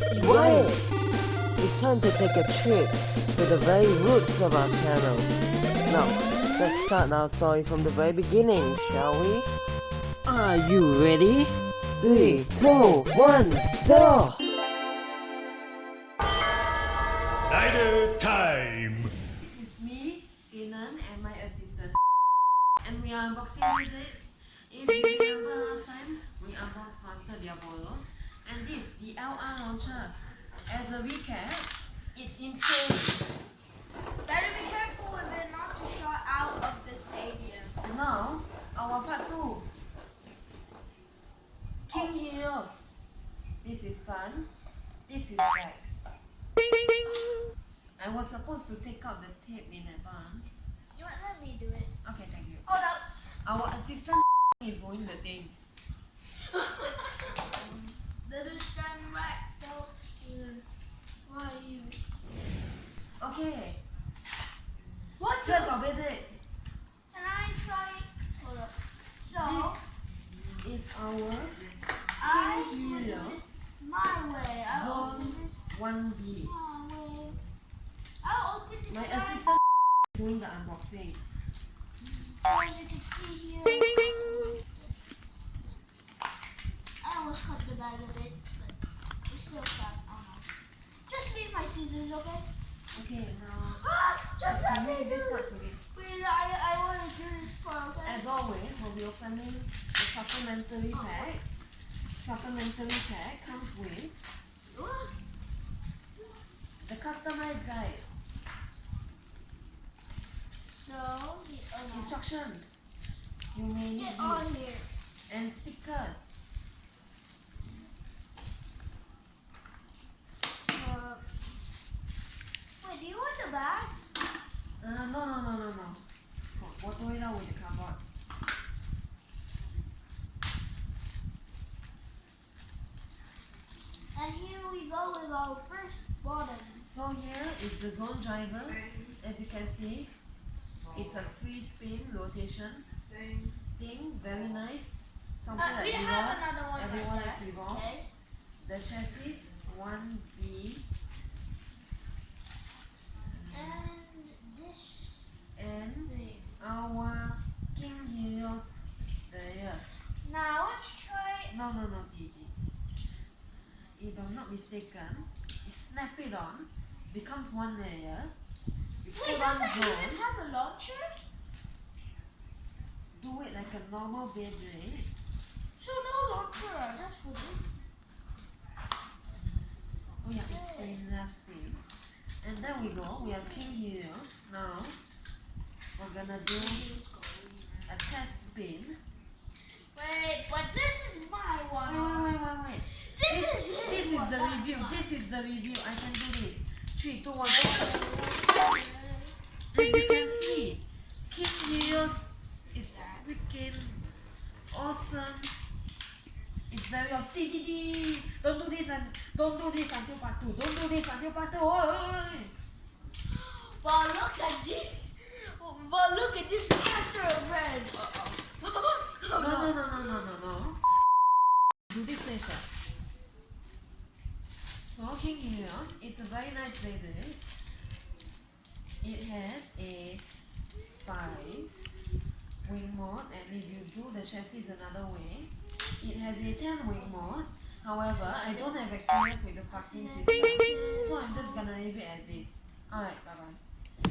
Quiet! It's time to take a trip to the very roots of our channel. Now, let's start our story from the very beginning, shall we? Are you ready? Three, two, one, zero! Idle time! This is me, Kenan, and my assistant. And we are unboxing gadgets. If you remember last time, we unboxed Master Diabolos. And this, the LR launcher. As a recap, it's insane. Better be careful with it not to shot out of the stadium. And now, our part 2. King Helios. This is fun. This is right. I was supposed to take out the tape in advance. You want let me do it? Okay, thank you. Hold up. Our assistant is doing the thing. It. Can I try? Hold up. So This is our I Helios my way. I'll Zone this 1B. my way. I'll open this My guy. assistant is doing the unboxing. As you can see here. I almost cut the bag a bit, but it's still no. Just leave my scissors, okay? Okay, now Ah, just let me do this it. part today. Wait, I, I want to do this part, okay? As always, we'll be opening the supplementary pack. Supplementary pack comes with the customized guide, So, the, oh instructions. You may need Get on these, here. and stickers. Uh, wait, do you want the bag? Uh, no, no, no, no, no. What do it out with the cardboard? And here we go with our first button. So here is the zone driver. As you can see, it's a free spin rotation thing. Very nice. Something Uh, we like have Revolve. another one Everyone like likes that. Revolve. Okay. The chassis 1B And this and thing. Our King Helios there. Now let's try. No, no, no, Gigi. If I'm not mistaken, you snap it on, becomes one layer. You Wait, put on zone, even have a launcher? do it like a normal Beyblade. So no launcher, just for this. Oh yeah, it's stainless steel. And then we go, we have King Helios. Now, we're gonna do a test spin. Wait, but this is my one. wait, wait, wait, wait. This, This, is this his is one, the review. mine. This is the review. I can do this. Three, two, one, go. As you can see, King Helios is freaking awesome. It's very awesome. Don't do this and don't do this until part two. Don't do this until part two. Oi, oi, oi. But look at this. But look at this picture, man. No, no, no, no, no, no, no. Do this later. So King Helios is a very nice Beyblade. It has a five wing mode, and if you do the chassis another way, it has a ten wing mode. However, I don't have experience with the sparking system, so I'm just gonna leave it as is. Alright, bye bye.